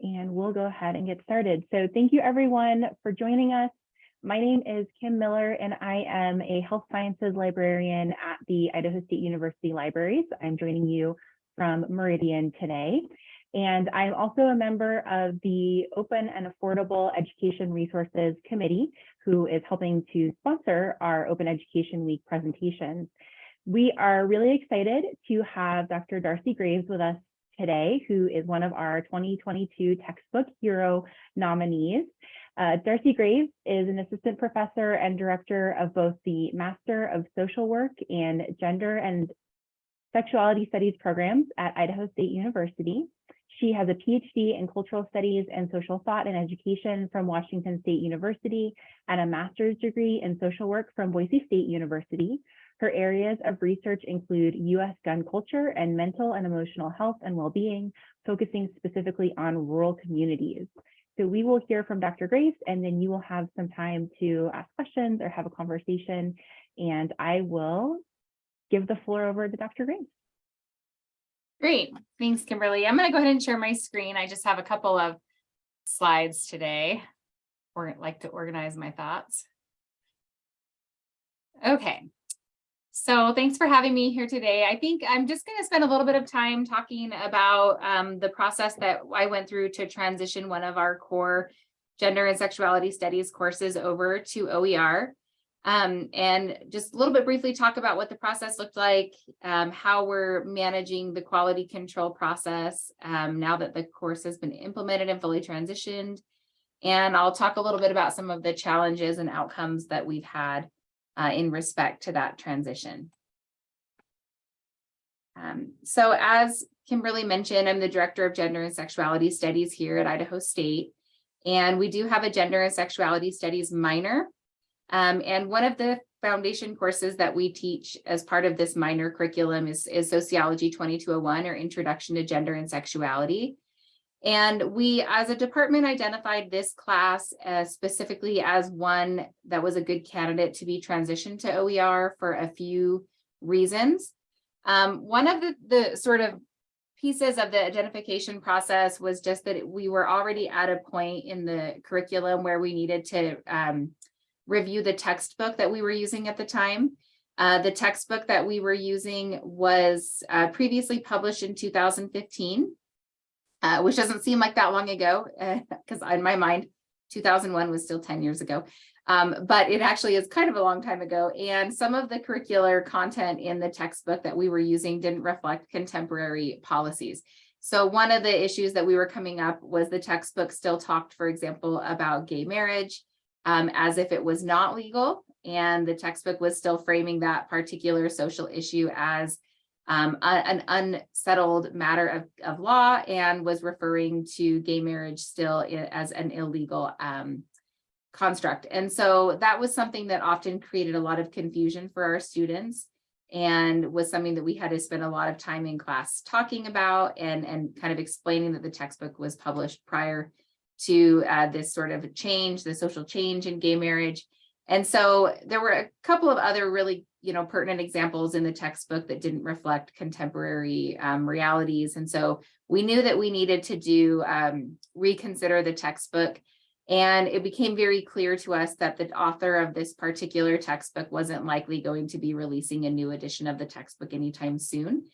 and we'll go ahead and get started. So thank you everyone for joining us. My name is Kim Miller and I am a health sciences librarian at the Idaho State University Libraries. I'm joining you from Meridian today. And I'm also a member of the Open and Affordable Education Resources Committee, who is helping to sponsor our Open Education Week presentations. We are really excited to have Dr. Darcy Graves with us today, who is one of our 2022 Textbook Hero nominees. Uh, Darcy Graves is an assistant professor and director of both the Master of Social Work and Gender and Sexuality Studies programs at Idaho State University. She has a PhD in Cultural Studies and Social Thought and Education from Washington State University and a master's degree in social work from Boise State University. Her areas of research include U.S. gun culture and mental and emotional health and well-being, focusing specifically on rural communities. So we will hear from Dr. Graves, and then you will have some time to ask questions or have a conversation, and I will give the floor over to Dr. Graves. Great. Thanks, Kimberly. I'm going to go ahead and share my screen. I just have a couple of slides today or like to organize my thoughts. Okay. So thanks for having me here today. I think I'm just going to spend a little bit of time talking about um, the process that I went through to transition one of our core gender and sexuality studies courses over to OER um, and just a little bit briefly talk about what the process looked like, um, how we're managing the quality control process um, now that the course has been implemented and fully transitioned. And I'll talk a little bit about some of the challenges and outcomes that we've had uh, in respect to that transition. Um, so as Kimberly mentioned, I'm the Director of Gender and Sexuality Studies here at Idaho State. And we do have a Gender and Sexuality Studies minor um, and one of the foundation courses that we teach as part of this minor curriculum is, is Sociology 2201 or Introduction to Gender and Sexuality. And we, as a department, identified this class uh, specifically as one that was a good candidate to be transitioned to OER for a few reasons. Um, one of the, the sort of pieces of the identification process was just that we were already at a point in the curriculum where we needed to um, review the textbook that we were using at the time. Uh, the textbook that we were using was uh, previously published in 2015, uh, which doesn't seem like that long ago, because in my mind, 2001 was still 10 years ago. Um, but it actually is kind of a long time ago. And some of the curricular content in the textbook that we were using didn't reflect contemporary policies. So one of the issues that we were coming up was the textbook still talked, for example, about gay marriage, um, as if it was not legal. And the textbook was still framing that particular social issue as um, an unsettled matter of, of law and was referring to gay marriage still as an illegal um, construct. And so that was something that often created a lot of confusion for our students and was something that we had to spend a lot of time in class talking about and, and kind of explaining that the textbook was published prior to uh, this sort of change, the social change in gay marriage. And so there were a couple of other really, you know, pertinent examples in the textbook that didn't reflect contemporary um, realities. And so we knew that we needed to do um, reconsider the textbook. And it became very clear to us that the author of this particular textbook wasn't likely going to be releasing a new edition of the textbook anytime soon.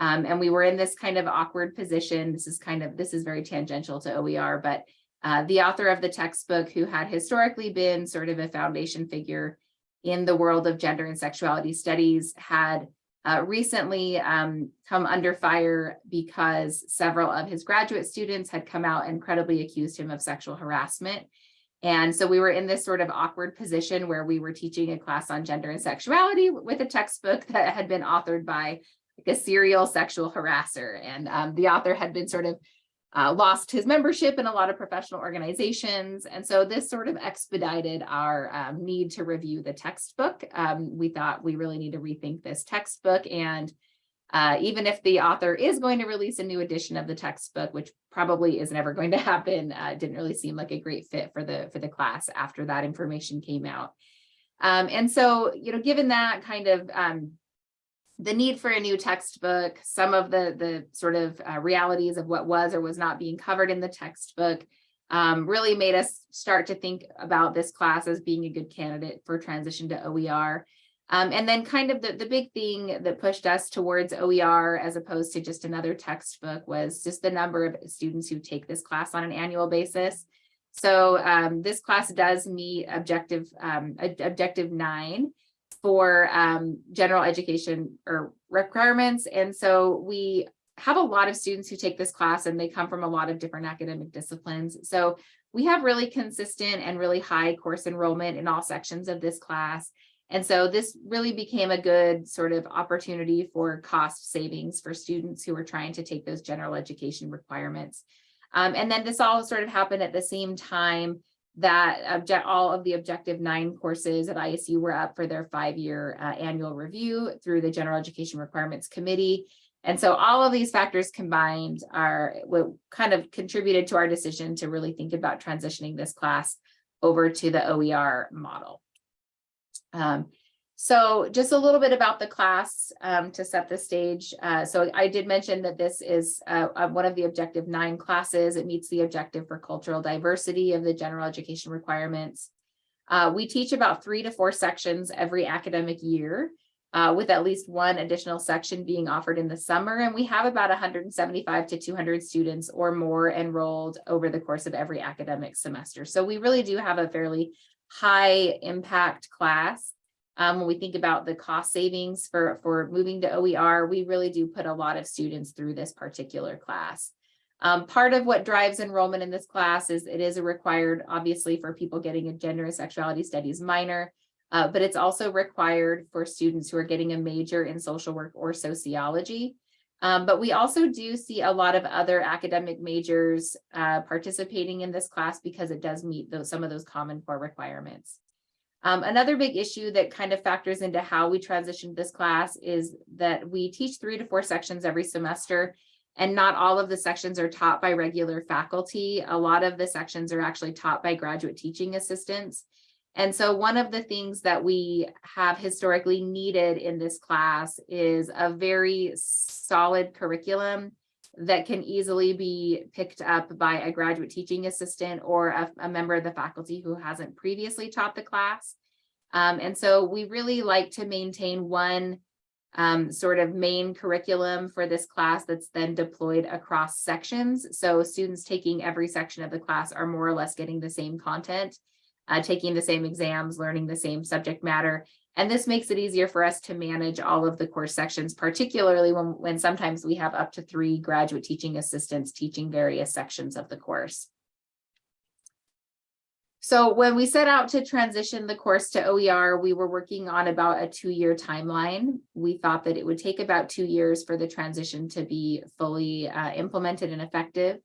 Um, and we were in this kind of awkward position. This is kind of, this is very tangential to OER, but uh, the author of the textbook who had historically been sort of a foundation figure in the world of gender and sexuality studies had uh, recently um, come under fire because several of his graduate students had come out and credibly accused him of sexual harassment. And so we were in this sort of awkward position where we were teaching a class on gender and sexuality with a textbook that had been authored by like a serial sexual harasser. And um, the author had been sort of uh, lost his membership in a lot of professional organizations. And so this sort of expedited our um, need to review the textbook. Um, we thought we really need to rethink this textbook. And uh, even if the author is going to release a new edition of the textbook, which probably is never going to happen, uh, didn't really seem like a great fit for the, for the class after that information came out. Um, and so, you know, given that kind of um, the need for a new textbook, some of the, the sort of uh, realities of what was or was not being covered in the textbook um, really made us start to think about this class as being a good candidate for transition to OER. Um, and then kind of the, the big thing that pushed us towards OER as opposed to just another textbook was just the number of students who take this class on an annual basis. So um, this class does meet objective um, objective nine for um, general education or requirements. And so we have a lot of students who take this class and they come from a lot of different academic disciplines. So we have really consistent and really high course enrollment in all sections of this class. And so this really became a good sort of opportunity for cost savings for students who are trying to take those general education requirements. Um, and then this all sort of happened at the same time that object, all of the objective nine courses at ISU were up for their five-year uh, annual review through the General Education Requirements Committee. And so all of these factors combined are what kind of contributed to our decision to really think about transitioning this class over to the OER model. Um, so just a little bit about the class um, to set the stage. Uh, so I did mention that this is uh, uh, one of the objective nine classes. It meets the objective for cultural diversity of the general education requirements. Uh, we teach about three to four sections every academic year, uh, with at least one additional section being offered in the summer. And we have about 175 to 200 students or more enrolled over the course of every academic semester. So we really do have a fairly high impact class. Um, when we think about the cost savings for, for moving to OER, we really do put a lot of students through this particular class. Um, part of what drives enrollment in this class is it is a required, obviously, for people getting a gender and sexuality studies minor, uh, but it's also required for students who are getting a major in social work or sociology. Um, but we also do see a lot of other academic majors uh, participating in this class because it does meet those some of those common core requirements. Um, another big issue that kind of factors into how we transitioned this class is that we teach three to four sections every semester and not all of the sections are taught by regular faculty. A lot of the sections are actually taught by graduate teaching assistants. And so one of the things that we have historically needed in this class is a very solid curriculum that can easily be picked up by a graduate teaching assistant or a, a member of the faculty who hasn't previously taught the class. Um, and so we really like to maintain one um, sort of main curriculum for this class that's then deployed across sections. So students taking every section of the class are more or less getting the same content uh, taking the same exams, learning the same subject matter. And this makes it easier for us to manage all of the course sections, particularly when, when sometimes we have up to three graduate teaching assistants teaching various sections of the course. So when we set out to transition the course to OER, we were working on about a two-year timeline. We thought that it would take about two years for the transition to be fully uh, implemented and effective.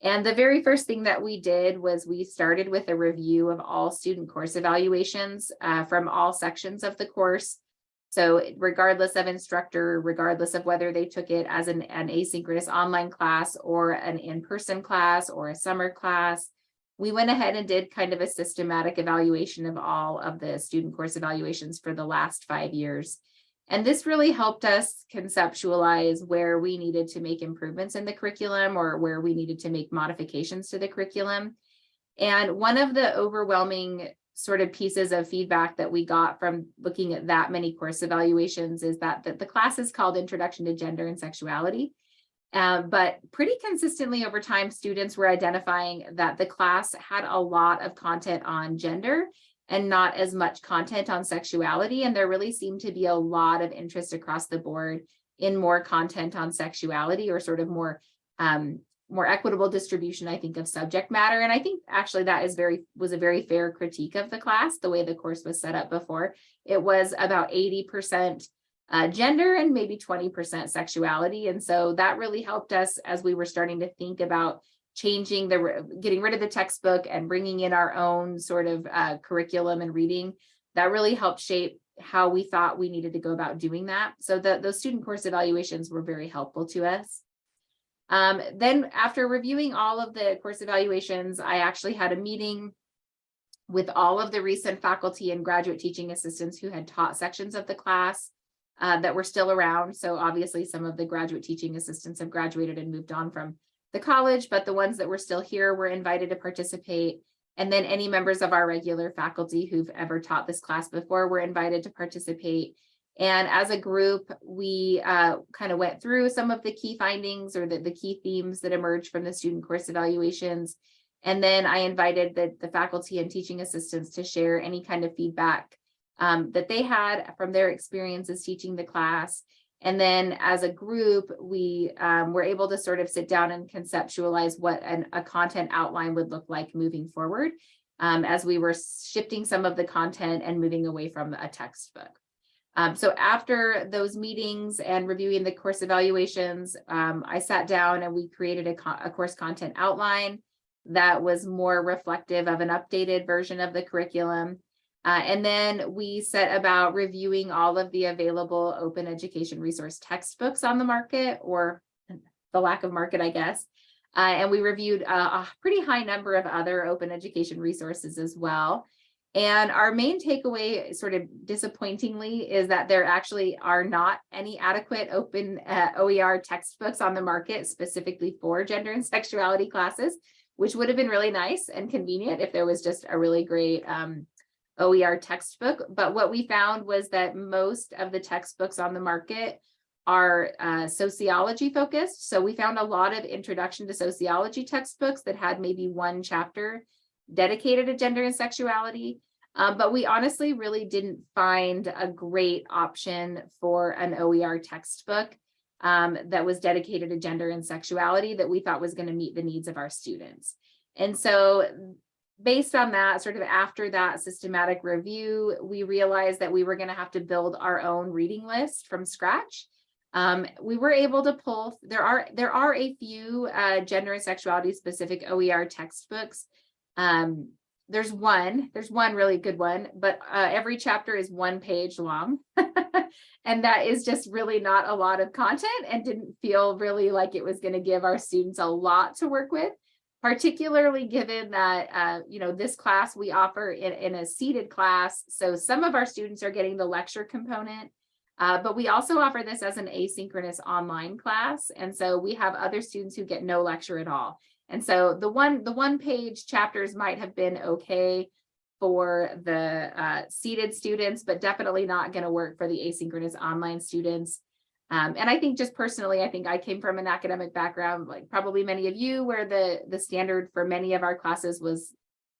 And the very first thing that we did was we started with a review of all student course evaluations uh, from all sections of the course. So regardless of instructor, regardless of whether they took it as an, an asynchronous online class or an in-person class or a summer class, we went ahead and did kind of a systematic evaluation of all of the student course evaluations for the last five years. And this really helped us conceptualize where we needed to make improvements in the curriculum or where we needed to make modifications to the curriculum. And one of the overwhelming sort of pieces of feedback that we got from looking at that many course evaluations is that, the class is called Introduction to Gender and Sexuality. Uh, but pretty consistently over time, students were identifying that the class had a lot of content on gender and not as much content on sexuality. And there really seemed to be a lot of interest across the board in more content on sexuality or sort of more um, more equitable distribution, I think, of subject matter. And I think actually that is very was a very fair critique of the class, the way the course was set up before. It was about 80% uh, gender and maybe 20% sexuality. And so that really helped us as we were starting to think about changing the getting rid of the textbook and bringing in our own sort of uh, curriculum and reading that really helped shape how we thought we needed to go about doing that so the, those student course evaluations were very helpful to us um, then after reviewing all of the course evaluations i actually had a meeting with all of the recent faculty and graduate teaching assistants who had taught sections of the class uh, that were still around. So obviously some of the graduate teaching assistants have graduated and moved on from the college, but the ones that were still here were invited to participate. And then any members of our regular faculty who've ever taught this class before were invited to participate. And as a group, we uh, kind of went through some of the key findings or the, the key themes that emerged from the student course evaluations. And then I invited the, the faculty and teaching assistants to share any kind of feedback um, that they had from their experiences teaching the class. And then as a group, we um, were able to sort of sit down and conceptualize what an, a content outline would look like moving forward um, as we were shifting some of the content and moving away from a textbook. Um, so after those meetings and reviewing the course evaluations, um, I sat down and we created a, co a course content outline that was more reflective of an updated version of the curriculum. Uh, and then we set about reviewing all of the available open education resource textbooks on the market or the lack of market, I guess. Uh, and we reviewed a, a pretty high number of other open education resources as well. And our main takeaway, sort of disappointingly, is that there actually are not any adequate open uh, OER textbooks on the market specifically for gender and sexuality classes, which would have been really nice and convenient if there was just a really great um, OER textbook. But what we found was that most of the textbooks on the market are uh, sociology focused. So we found a lot of introduction to sociology textbooks that had maybe one chapter dedicated to gender and sexuality. Um, but we honestly really didn't find a great option for an OER textbook um, that was dedicated to gender and sexuality that we thought was going to meet the needs of our students. And so based on that, sort of after that systematic review, we realized that we were going to have to build our own reading list from scratch. Um, we were able to pull, there are there are a few uh, gender and sexuality specific OER textbooks um, there's one, there's one really good one, but uh, every chapter is one page long. and that is just really not a lot of content and didn't feel really like it was going to give our students a lot to work with, particularly given that, uh, you know, this class we offer in, in a seated class. So some of our students are getting the lecture component, uh, but we also offer this as an asynchronous online class. And so we have other students who get no lecture at all. And so the one the one page chapters might have been okay for the uh, seated students, but definitely not going to work for the asynchronous online students. Um, and I think just personally, I think I came from an academic background, like probably many of you, where the, the standard for many of our classes was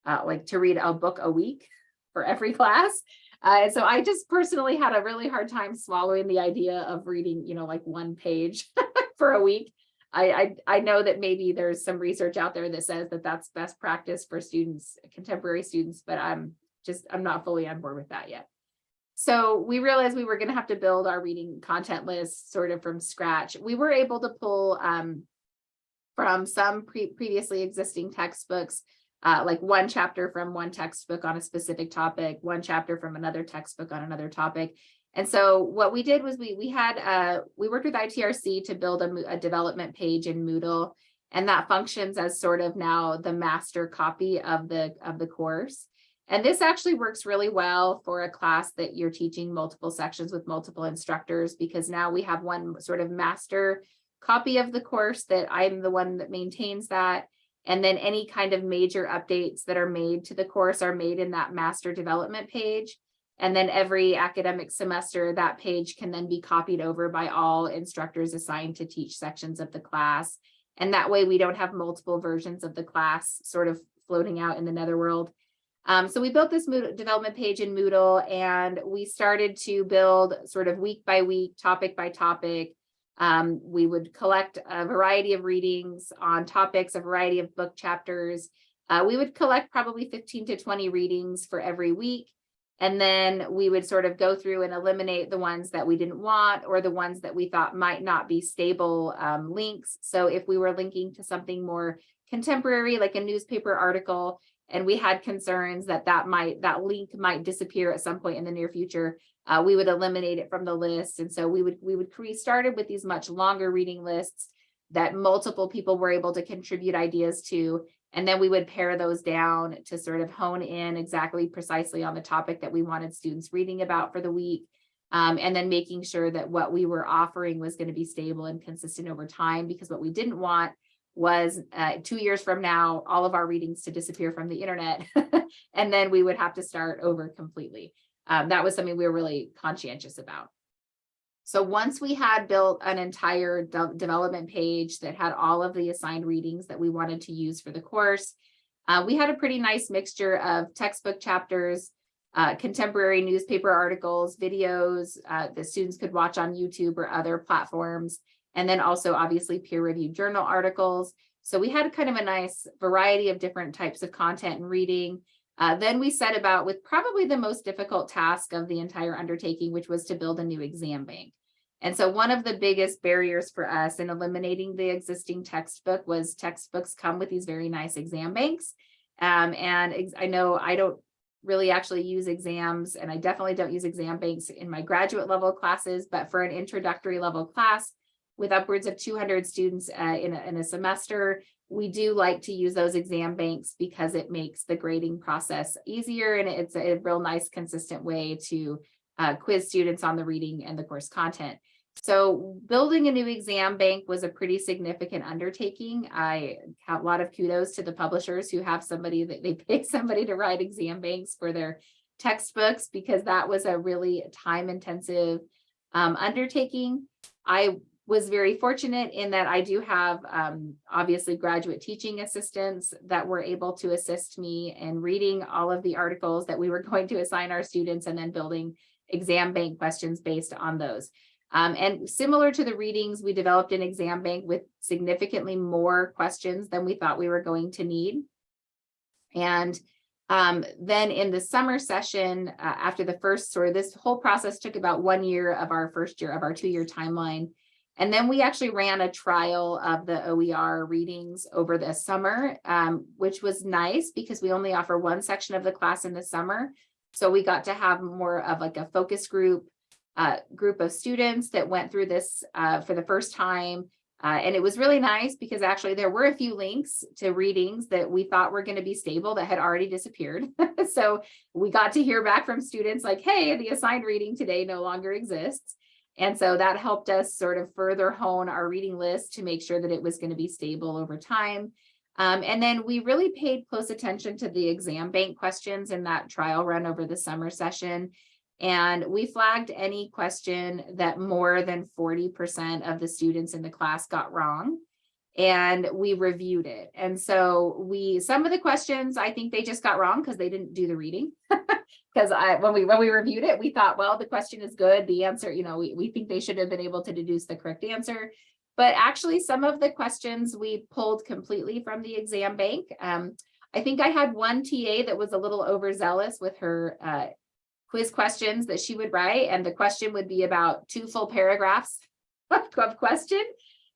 uh, like to read a book a week for every class. Uh, so I just personally had a really hard time swallowing the idea of reading, you know, like one page for a week. I, I, I know that maybe there's some research out there that says that that's best practice for students, contemporary students, but I'm just, I'm not fully on board with that yet. So we realized we were going to have to build our reading content list sort of from scratch. We were able to pull um, from some pre previously existing textbooks, uh, like one chapter from one textbook on a specific topic, one chapter from another textbook on another topic, and so what we did was we we had uh we worked with ITRC to build a, a development page in Moodle and that functions as sort of now the master copy of the of the course. And this actually works really well for a class that you're teaching multiple sections with multiple instructors because now we have one sort of master copy of the course that I'm the one that maintains that. And then any kind of major updates that are made to the course are made in that master development page. And then every academic semester, that page can then be copied over by all instructors assigned to teach sections of the class. And that way we don't have multiple versions of the class sort of floating out in the netherworld. Um, so we built this Moodle development page in Moodle and we started to build sort of week by week, topic by topic. Um, we would collect a variety of readings on topics, a variety of book chapters. Uh, we would collect probably 15 to 20 readings for every week. And then we would sort of go through and eliminate the ones that we didn't want or the ones that we thought might not be stable um, links. So if we were linking to something more contemporary, like a newspaper article, and we had concerns that that might that link might disappear at some point in the near future, uh, we would eliminate it from the list. And so we would we would create started with these much longer reading lists that multiple people were able to contribute ideas to. And then we would pare those down to sort of hone in exactly precisely on the topic that we wanted students reading about for the week. Um, and then making sure that what we were offering was going to be stable and consistent over time, because what we didn't want was uh, two years from now, all of our readings to disappear from the internet. and then we would have to start over completely. Um, that was something we were really conscientious about. So once we had built an entire de development page that had all of the assigned readings that we wanted to use for the course, uh, we had a pretty nice mixture of textbook chapters, uh, contemporary newspaper articles, videos uh, that students could watch on YouTube or other platforms, and then also obviously peer-reviewed journal articles. So we had kind of a nice variety of different types of content and reading. Uh, then we set about with probably the most difficult task of the entire undertaking, which was to build a new exam bank. And so one of the biggest barriers for us in eliminating the existing textbook was textbooks come with these very nice exam banks. Um, and ex I know I don't really actually use exams and I definitely don't use exam banks in my graduate level classes, but for an introductory level class with upwards of 200 students uh, in, a, in a semester, we do like to use those exam banks because it makes the grading process easier and it's a, real nice consistent way to uh, quiz students on the reading and the course content. So building a new exam bank was a pretty significant undertaking. I have a lot of kudos to the publishers who have somebody that they pay somebody to write exam banks for their textbooks because that was a really time intensive um, undertaking. I was very fortunate in that I do have um, obviously graduate teaching assistants that were able to assist me in reading all of the articles that we were going to assign our students and then building exam bank questions based on those. Um, and similar to the readings, we developed an exam bank with significantly more questions than we thought we were going to need. And um, then in the summer session, uh, after the first sort of this whole process took about one year of our first year of our two year timeline. And then we actually ran a trial of the OER readings over the summer, um, which was nice because we only offer one section of the class in the summer. So we got to have more of like a focus group uh, group of students that went through this uh, for the first time. Uh, and it was really nice because actually there were a few links to readings that we thought were going to be stable that had already disappeared. so we got to hear back from students like, hey, the assigned reading today no longer exists. And so that helped us sort of further hone our reading list to make sure that it was going to be stable over time. Um, and then we really paid close attention to the exam bank questions in that trial run over the summer session. And we flagged any question that more than 40% of the students in the class got wrong. And we reviewed it. And so we, some of the questions, I think they just got wrong because they didn't do the reading. Because I when we when we reviewed it, we thought, well, the question is good. The answer, you know, we, we think they should have been able to deduce the correct answer. But actually, some of the questions we pulled completely from the exam bank. Um, I think I had one TA that was a little overzealous with her uh, quiz questions that she would write and the question would be about two full paragraphs of question.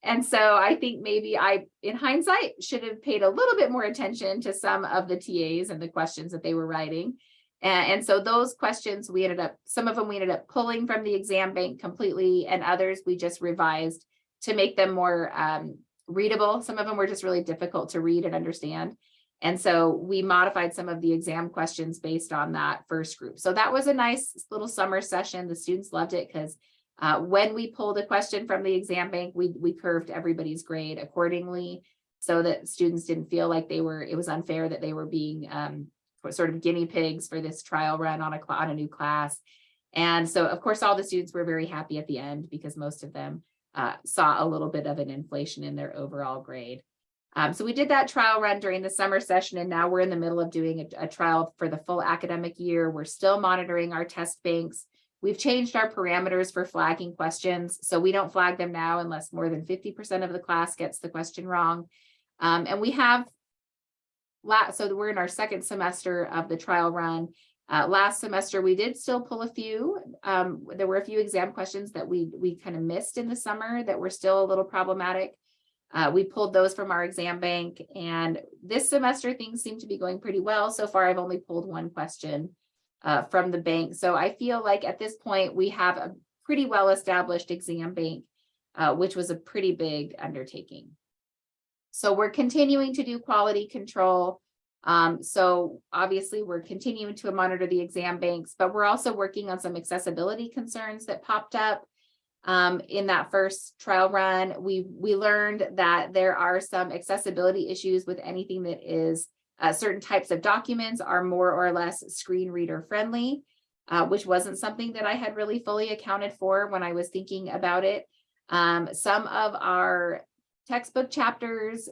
And so I think maybe I, in hindsight, should have paid a little bit more attention to some of the TAs and the questions that they were writing. And, and so those questions we ended up, some of them we ended up pulling from the exam bank completely and others we just revised to make them more um, readable. Some of them were just really difficult to read and understand. And so we modified some of the exam questions based on that first group. So that was a nice little summer session. The students loved it because uh, when we pulled a question from the exam bank, we, we curved everybody's grade accordingly so that students didn't feel like they were, it was unfair that they were being um, sort of guinea pigs for this trial run on a, on a new class. And so of course, all the students were very happy at the end because most of them uh, saw a little bit of an inflation in their overall grade. Um, so we did that trial run during the summer session, and now we're in the middle of doing a, a, trial for the full academic year. We're still monitoring our test banks. We've changed our parameters for flagging questions, so we don't flag them now unless more than 50% of the class gets the question wrong. Um, and we have, so we're in our second semester of the trial run. Uh, last semester, we did still pull a few. Um, there were a few exam questions that we, we kind of missed in the summer that were still a little problematic. Uh, we pulled those from our exam bank and this semester things seem to be going pretty well. So far, I've only pulled one question uh, from the bank. So I feel like at this point we have a pretty well established exam bank, uh, which was a pretty big undertaking. So we're continuing to do quality control. Um, so obviously we're continuing to monitor the exam banks, but we're also working on some accessibility concerns that popped up. Um, in that first trial run, we, we learned that there are some accessibility issues with anything that is uh, certain types of documents are more or less screen reader friendly, uh, which wasn't something that I had really fully accounted for when I was thinking about it. Um, some of our textbook chapters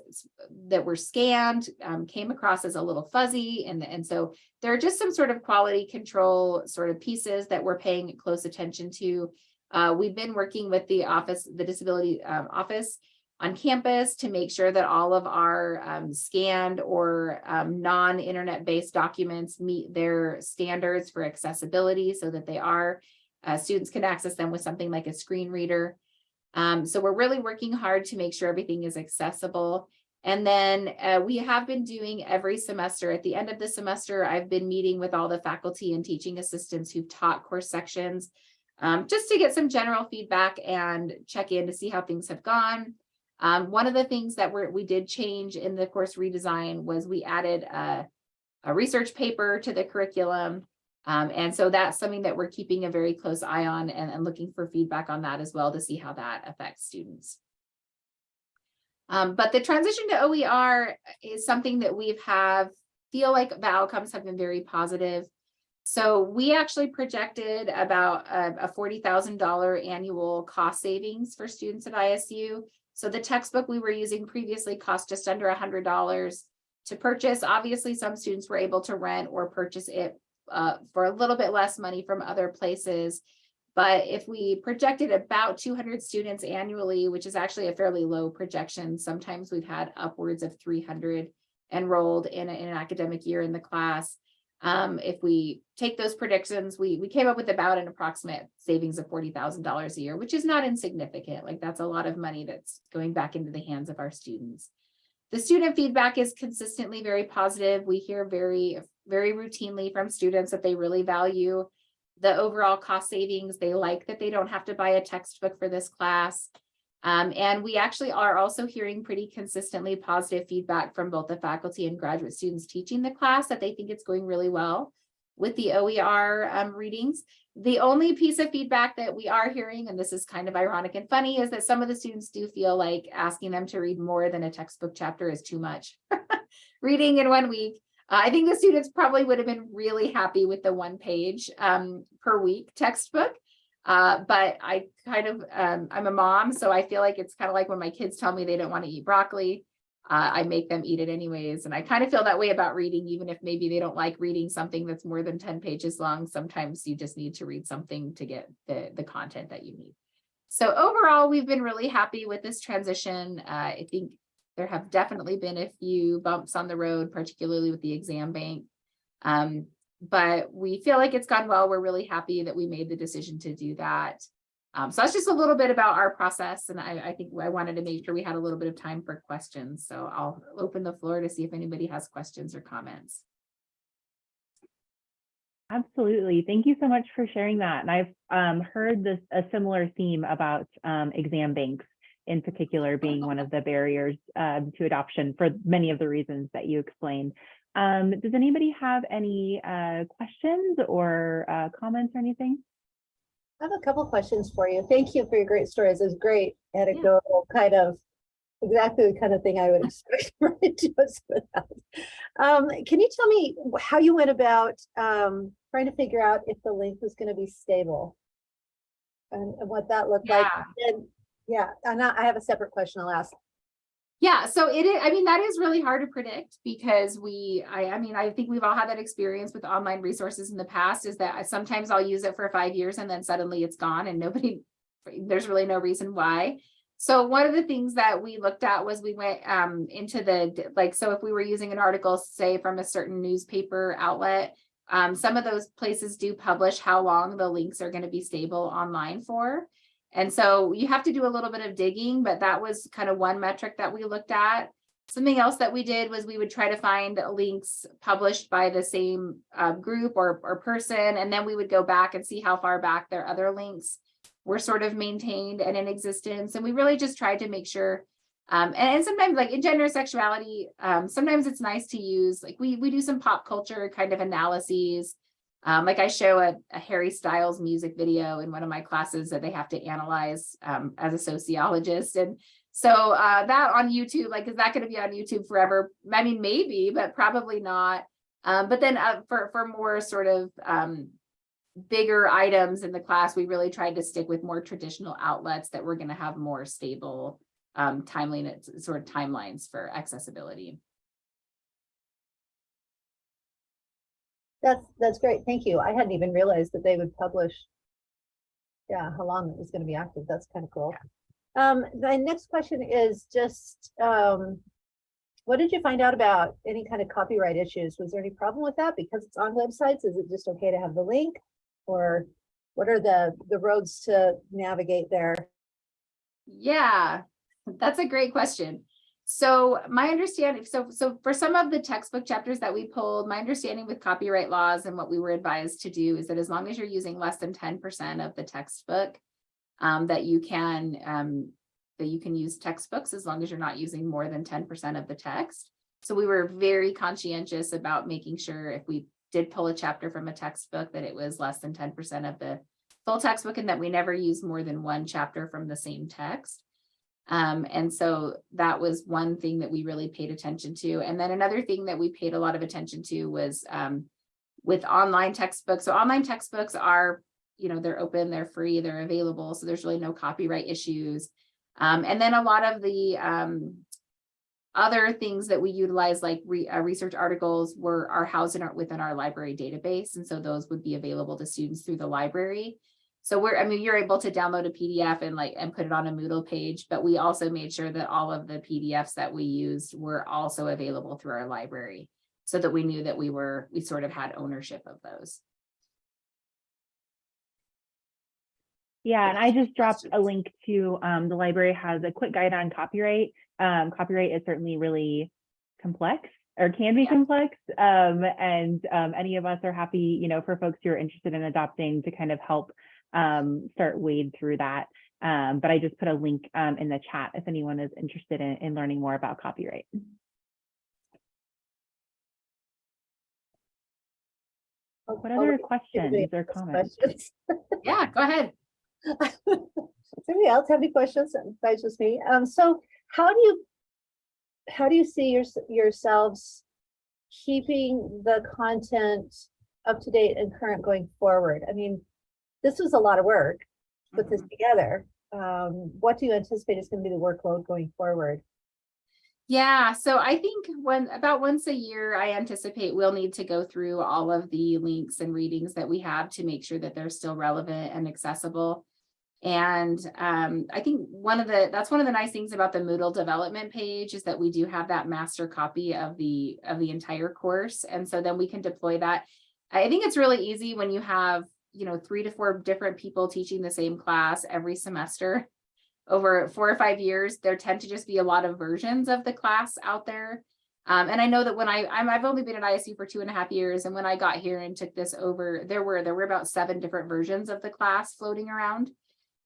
that were scanned um, came across as a little fuzzy. And, and so there are just some sort of quality control sort of pieces that we're paying close attention to. Uh, we've been working with the office, the disability um, office on campus to make sure that all of our um, scanned or um, non-internet based documents meet their standards for accessibility so that they are, uh, students can access them with something like a screen reader. Um, so we're really working hard to make sure everything is accessible. And then uh, we have been doing every semester, at the end of the semester, I've been meeting with all the faculty and teaching assistants who've taught course sections, um, just to get some general feedback and check in to see how things have gone. Um, one of the things that we did change in the course redesign was we added a, a research paper to the curriculum. Um, and so that's something that we're keeping a very close eye on and, and looking for feedback on that as well to see how that affects students. Um, but the transition to OER is something that we've have feel like the outcomes have been very positive. So we actually projected about a, a $40,000 annual cost savings for students at ISU. So the textbook we were using previously cost just under $100 to purchase. Obviously, some students were able to rent or purchase it uh, for a little bit less money from other places. But if we projected about 200 students annually, which is actually a fairly low projection, sometimes we've had upwards of 300 enrolled in, a, in an academic year in the class. Um, if we take those predictions, we, we came up with about an approximate savings of $40,000 a year, which is not insignificant. Like that's a lot of money that's going back into the hands of our students. The student feedback is consistently very positive. We hear very, very routinely from students that they really value the overall cost savings. They like that they don't have to buy a textbook for this class. Um, and we actually are also hearing pretty consistently positive feedback from both the faculty and graduate students teaching the class that they think it's going really well with the OER um, readings. The only piece of feedback that we are hearing, and this is kind of ironic and funny, is that some of the students do feel like asking them to read more than a textbook chapter is too much. Reading in one week. Uh, I think the students probably would have been really happy with the one page um, per week textbook. Uh, but I kind of, um, I'm a mom, so I feel like it's kind of like when my kids tell me they don't want to eat broccoli, uh, I make them eat it anyways. And I kind of feel that way about reading, even if maybe they don't like reading something that's more than 10 pages long. Sometimes you just need to read something to get the, the content that you need. So overall, we've been really happy with this transition. Uh, I think there have definitely been a few bumps on the road, particularly with the exam bank. Um, but we feel like it's gone well. We're really happy that we made the decision to do that. Um, so that's just a little bit about our process. And I, I, think I wanted to make sure we had a little bit of time for questions. So I'll open the floor to see if anybody has questions or comments. Absolutely. Thank you so much for sharing that. And I've um, heard this a similar theme about um, exam banks in particular being one of the barriers um, to adoption for many of the reasons that you explained. Um, does anybody have any uh, questions or uh, comments or anything? I have a couple questions for you. Thank you for your great stories. It's great anecdotal kind of exactly the kind of thing I would expect from Joseph. Um, can you tell me how you went about um, trying to figure out if the link was going to be stable and, and what that looked like? Yeah. And yeah, and I I have a separate question I'll ask. Yeah, so it is, I mean, that is really hard to predict because we, I, I mean, I think we've all had that experience with online resources in the past is that sometimes I'll use it for five years and then suddenly it's gone and nobody, there's really no reason why. So one of the things that we looked at was we went um, into the, like, so if we were using an article, say from a certain newspaper outlet, um, some of those places do publish how long the links are going to be stable online for. And so you have to do a little bit of digging, but that was kind of one metric that we looked at. Something else that we did was we would try to find links published by the same uh, group or, or person, and then we would go back and see how far back their other links were sort of maintained and in existence. And we really just tried to make sure Um, and, and sometimes like in gender sexuality, um, sometimes it's nice to use, like we, we do some pop culture kind of analyses. Um, like I show a, a Harry Styles music video in one of my classes that they have to analyze um, as a sociologist. And so uh, that on YouTube, like, is that going to be on YouTube forever? I mean, maybe, but probably not. Um, but then uh, for, for more sort of um, bigger items in the class, we really tried to stick with more traditional outlets that we're going to have more stable um, timeliness, sort of timelines for accessibility. That's, that's great. Thank you. I hadn't even realized that they would publish. Yeah, how long it was gonna be active. That's kind of cool. Um, my next question is just, um. What did you find out about any kind of copyright issues? Was there any problem with that? Because it's on websites, is it just okay to have the link? Or what are the, the roads to navigate there? Yeah, that's a great question. So my understanding, so so for some of the textbook chapters that we pulled, my understanding with copyright laws and what we were advised to do is that as long as you're using less than 10% of the textbook, um, that you can um, that you can use textbooks as long as you're not using more than 10% of the text. So we were very conscientious about making sure if we did pull a chapter from a textbook that it was less than 10% of the full textbook and that we never use more than one chapter from the same text. Um, and so that was one thing that we really paid attention to. And then another thing that we paid a lot of attention to was um, with online textbooks. So online textbooks are, you know, they're open, they're free, they're available. So there's really no copyright issues. Um, and then a lot of the um, other things that we utilize like re, uh, research articles were are housed in our, within our library database. And so those would be available to students through the library. So we're, I mean, you're able to download a PDF and like, and put it on a Moodle page, but we also made sure that all of the PDFs that we used were also available through our library so that we knew that we were, we sort of had ownership of those. Yeah, and I just dropped a link to, um, the library has a quick guide on copyright. Um, copyright is certainly really complex or can be Yeah. complex. Um, and, um, any of us are happy, you know, for folks who are interested in adopting to kind of help, um, start wade through that. Um, but I just put a link, um, in the chat if anyone is interested in, in learning more about copyright. What other questions or comments? Questions? Yeah, go ahead. Does anybody else have any questions? Besides just me. Um, so how do you, how do you see your, yourselves keeping the content up to date and current going forward? I mean, this was a lot of work, to put this together. Um, what do you anticipate is going to be the workload going forward? Yeah, so I think when about once a year, I anticipate we'll need to go through all of the links and readings that we have to make sure that they're still relevant and accessible. And um, I think one of the that's one of the nice things about the Moodle development page is that we do have that master copy of the of the entire course. And so then we can deploy that. I think it's really easy when you have, you know, three to four different people teaching the same class every semester over four or five years, there tend to just be a lot of versions of the class out there. Um, and I know that when I, I'm, I've only been at ISU for two and a half years, and when I got here and took this over, there were there were about seven different versions of the class floating around,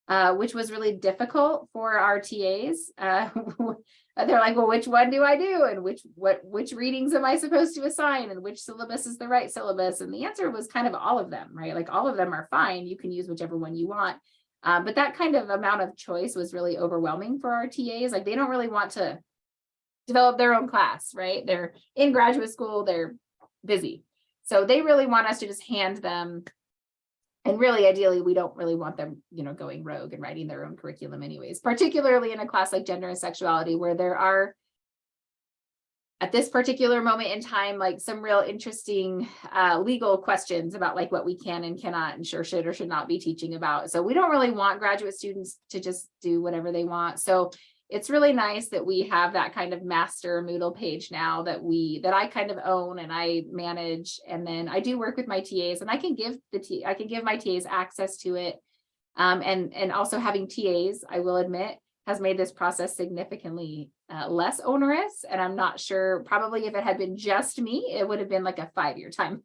uh, which was really difficult for our TAs. Uh, they're like, well, which one do I do, and which what which readings am I supposed to assign, and which syllabus is the right syllabus? And the answer was kind of all of them, right? Like all of them are fine. You can use whichever one you want. Um, but that kind of amount of choice was really overwhelming for our TAs. Like they don't really want to develop their own class, right? They're in graduate school, they're busy. So they really want us to just hand them. And really, ideally, we don't really want them, you know, going rogue and writing their own curriculum anyways, particularly in a class like gender and sexuality, where there are at this particular moment in time, like some real interesting uh, legal questions about like what we can and cannot and sure should or should not be teaching about. So we don't really want graduate students to just do whatever they want. So it's really nice that we have that kind of master Moodle page now that we that I kind of own and I manage. And then I do work with my TAs and I can give the T I can give my TAs access to it. Um, and, and also having TAs, I will admit, has made this process significantly uh, less onerous. And I'm not sure, probably if it had been just me, it would have been like a five-year time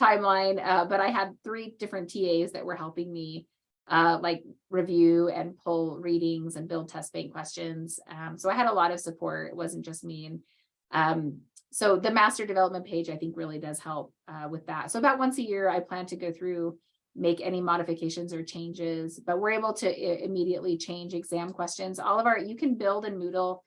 timeline. Uh, but I had three different TAs that were helping me uh, like review and pull readings and build test bank questions. Um, so I had a lot of support. It wasn't just me. And um, so the master development page, I think really does help uh, with that. So about once a year, I plan to go through, make any modifications or changes, but we're able to immediately change exam questions. All of our, you can build in Moodle.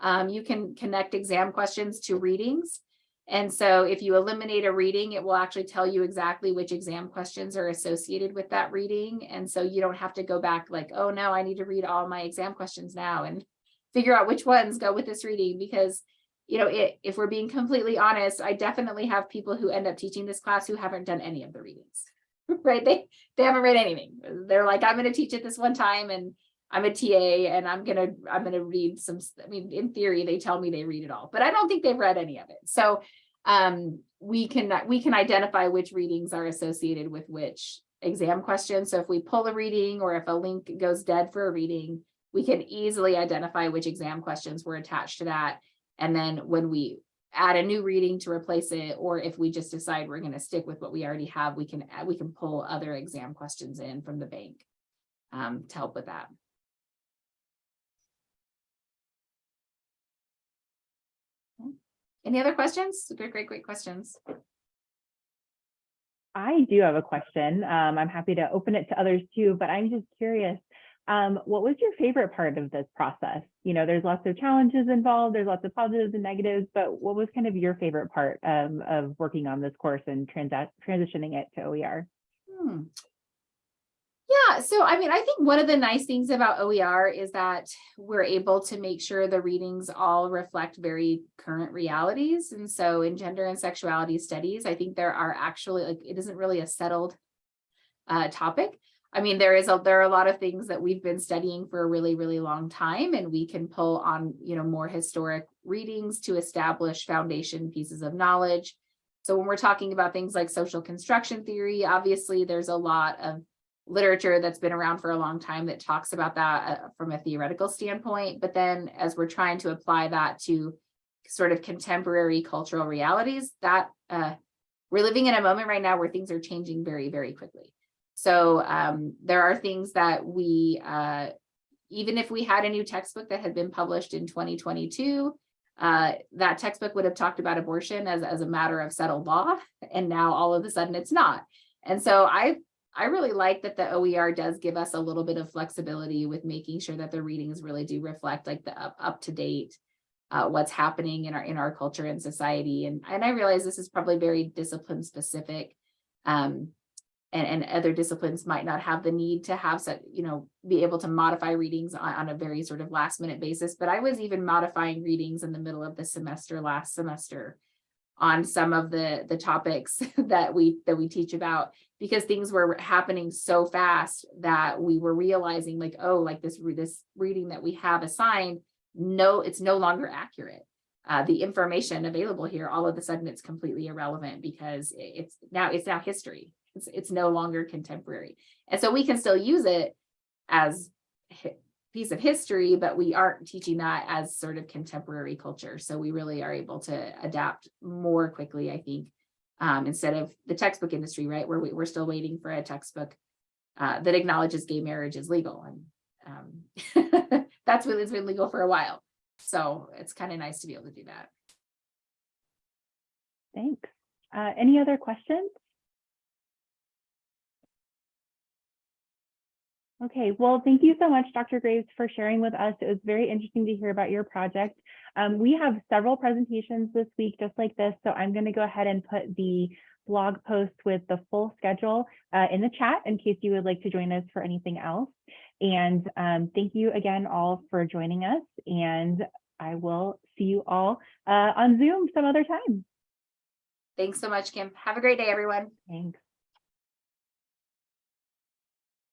Um, you can connect exam questions to readings. And so if you eliminate a reading, it will actually tell you exactly which exam questions are associated with that reading. And so you don't have to go back like, oh no, I need to read all my exam questions now and figure out which ones go with this reading because you know, it, if we're being completely honest, I definitely have people who end up teaching this class who haven't done any of the readings. Right? They they haven't read anything. They're like, I'm going to teach it this one time and I'm a TA and I'm gonna I'm gonna read some, I mean, in theory, they tell me they read it all, but I don't think they've read any of it. So um, we can we can identify which readings are associated with which exam questions. So if we pull a reading or if a link goes dead for a reading, we can easily identify which exam questions were attached to that. And then when we add a new reading to replace it, or if we just decide we're gonna stick with what we already have, we can, we can pull other exam questions in from the bank um, to help with that. Any other questions? Great, great, great questions. I do have a question. Um, I'm happy to open it to others too, but I'm just curious. Um, what was your favorite part of this process? You know, there's lots of challenges involved, there's lots of positives and negatives, but what was kind of your favorite part um, of working on this course and transitioning it to OER? Hmm. Yeah, so I mean, I think one of the nice things about OER is that we're able to make sure the readings all reflect very current realities. And so in gender and sexuality studies, I think there are actually like, it isn't really a settled uh, topic. I mean, there is a, there are a lot of things that we've been studying for a really, really long time, and we can pull on, you know, more historic readings to establish foundation pieces of knowledge. So when we're talking about things like social construction theory, obviously there's a lot of literature that's been around for a long time that talks about that uh, from a theoretical standpoint. But then as we're trying to apply that to sort of contemporary cultural realities, that uh, we're living in a moment right now where things are changing very, very quickly. So um, there are things that we, uh, even if we had a new textbook that had been published in 2022, uh, that textbook would have talked about abortion as, as a matter of settled law, and now all of a sudden it's not. And so I I really like that the OER does give us a little bit of flexibility with making sure that the readings really do reflect like the up, up to date uh, what's happening in our in our culture and society. And, and I realize this is probably very discipline specific. Um, and, and other disciplines might not have the need to have such, you know, be able to modify readings on, on a very sort of last minute basis. But I was even modifying readings in the middle of the semester last semester on some of the the topics that we that we teach about because things were happening so fast that we were realizing like oh like this this reading that we have assigned no it's no longer accurate. Uh, the information available here all of a sudden it's completely irrelevant because it's now it's now history. It's it's no longer contemporary. And so we can still use it as piece of history, but we aren't teaching that as sort of contemporary culture. So we really are able to adapt more quickly, I think, um, instead of the textbook industry, right, where we, we're still waiting for a textbook uh, that acknowledges gay marriage is legal. And um, that's what it's been legal for a while. So it's kind of nice to be able to do that. Thanks. Uh, any other questions? Okay, well, thank you so much, Dr. Graves, for sharing with us. It was very interesting to hear about your project. Um, we have several presentations this week just like this, so I'm going to go ahead and put the blog post with the full schedule uh, in the chat in case you would like to join us for anything else. And um, thank you again all for joining us, and I will see you all uh, on Zoom some other time. Thanks so much, Kim. Have a great day, everyone. Thanks.